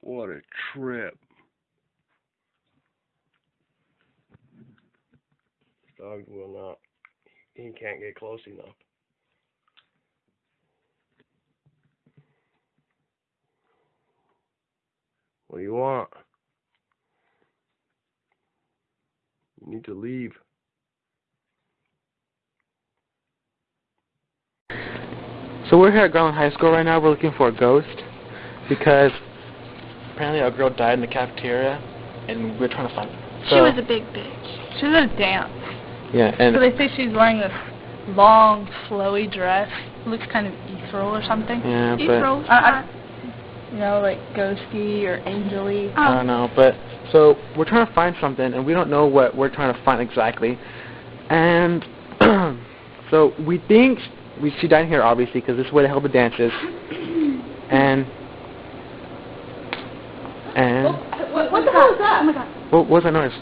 What a trip. Dog will not, he can't get close enough. What do you want? You need to leave. So we're here at Garland High School right now. We're looking for a ghost because apparently a girl died in the cafeteria, and we're trying to find. her. She was a big bitch. She was a dance. Yeah, and So they say she's wearing this long, flowy dress. looks kind of ethereal or something. yeah, but Ethereal? I, I, you know, like ghosty or angely. Oh. I don't know. But so we're trying to find something, and we don't know what we're trying to find exactly. And so we think we she died here, obviously, because this is where the hell the dance is. And and What, what the hell is that? Oh my god. what was that noise?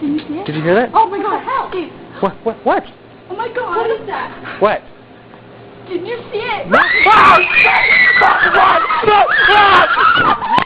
Did you see it? Did you hear that? Oh my god. Dude. What? What? What? Oh my god. What is that? What? Did you see it? Ah!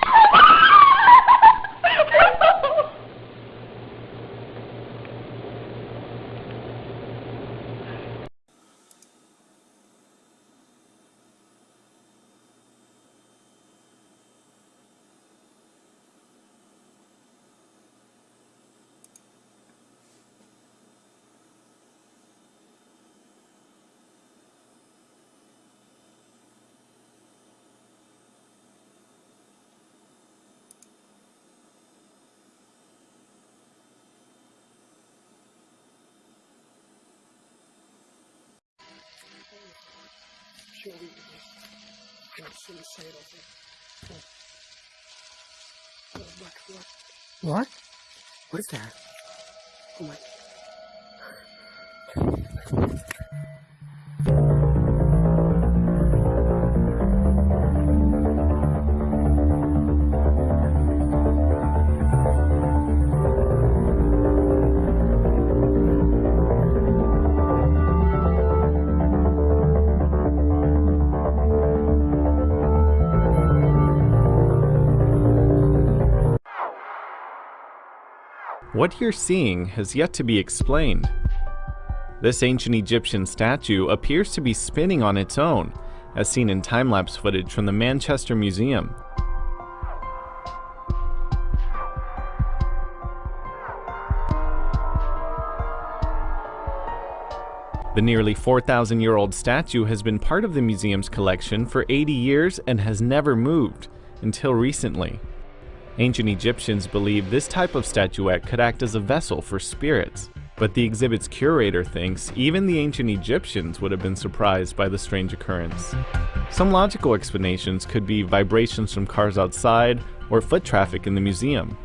What? What is that? Oh my. What you're seeing has yet to be explained. This ancient Egyptian statue appears to be spinning on its own, as seen in time-lapse footage from the Manchester Museum. The nearly 4,000 year old statue has been part of the museum's collection for 80 years and has never moved, until recently. Ancient Egyptians believed this type of statuette could act as a vessel for spirits, but the exhibit's curator thinks even the ancient Egyptians would have been surprised by the strange occurrence. Some logical explanations could be vibrations from cars outside or foot traffic in the museum,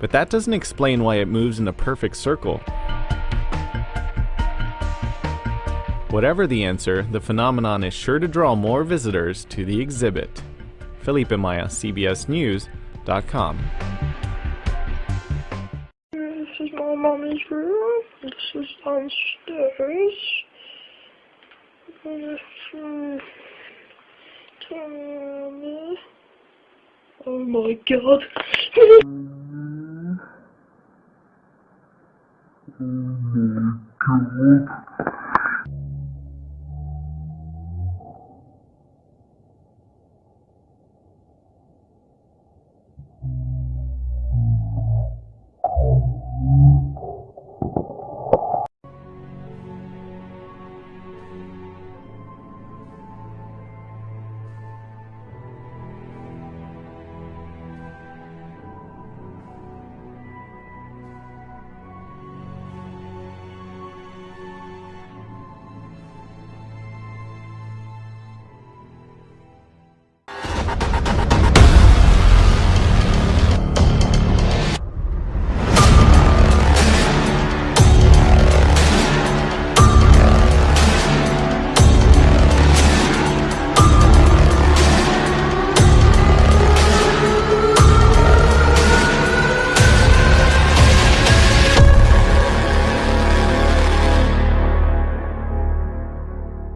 but that doesn't explain why it moves in a perfect circle. Whatever the answer, the phenomenon is sure to draw more visitors to the exhibit. Felipe Maya, CBS News, com. This is my mommy's room. This is downstairs. This um, Oh my god. oh my god.